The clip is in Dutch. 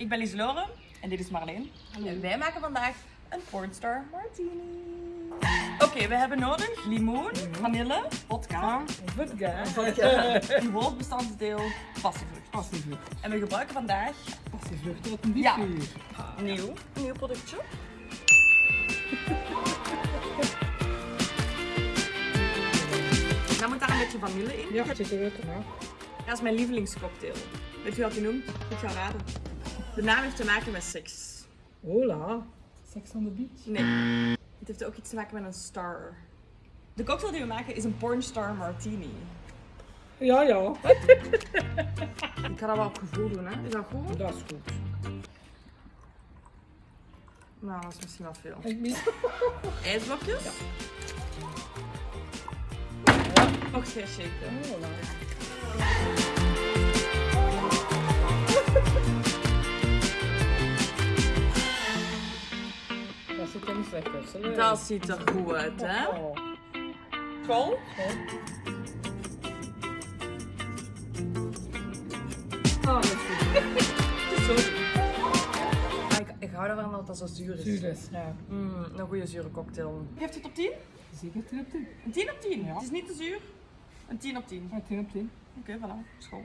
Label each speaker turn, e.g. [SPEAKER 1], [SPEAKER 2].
[SPEAKER 1] Ik ben Lieselore en dit is Marleen. En wij maken vandaag een pornstar martini. Oké, we hebben nodig limoen, vanille, vodka,
[SPEAKER 2] Vodka.
[SPEAKER 1] een hoofdbestanddeel passievrucht.
[SPEAKER 2] Passievrucht.
[SPEAKER 1] En we gebruiken vandaag
[SPEAKER 2] Passievrucht tot een
[SPEAKER 1] Ja. nieuw, nieuw productje. Dan moet daar een beetje vanille in.
[SPEAKER 2] Ja.
[SPEAKER 1] Dat is mijn lievelingscocktail. Weet je wat die noemt? Ik ga raden. De naam heeft te maken met seks.
[SPEAKER 2] Hola. Sex on the beach.
[SPEAKER 1] Nee. Het heeft ook iets te maken met een star. De cocktail die we maken is een pornstar martini.
[SPEAKER 2] Ja, ja.
[SPEAKER 1] Ik ga dat wel op gevoel doen, hè? Is dat goed?
[SPEAKER 2] Dat is goed.
[SPEAKER 1] Nou, dat is misschien wel veel.
[SPEAKER 2] Ik mis.
[SPEAKER 1] IJsblokjes?
[SPEAKER 2] Ja.
[SPEAKER 1] Nog twee shaken.
[SPEAKER 2] Hola. Dat er
[SPEAKER 1] ziet er goed uit, hè?
[SPEAKER 2] Oh.
[SPEAKER 1] School?
[SPEAKER 2] Ah, dat is goed.
[SPEAKER 1] Sorry. Ik, ik hou ervan dat dat zo zuur is.
[SPEAKER 2] Zuur is, ja.
[SPEAKER 1] Mm, een goede zure cocktail. Geeft het op 10?
[SPEAKER 2] Zeker 10 op 10.
[SPEAKER 1] Een 10 op 10?
[SPEAKER 2] Ja.
[SPEAKER 1] Het is niet te zuur. Een 10 op 10.
[SPEAKER 2] Ja, 10 op 10.
[SPEAKER 1] Oké, voilà. School.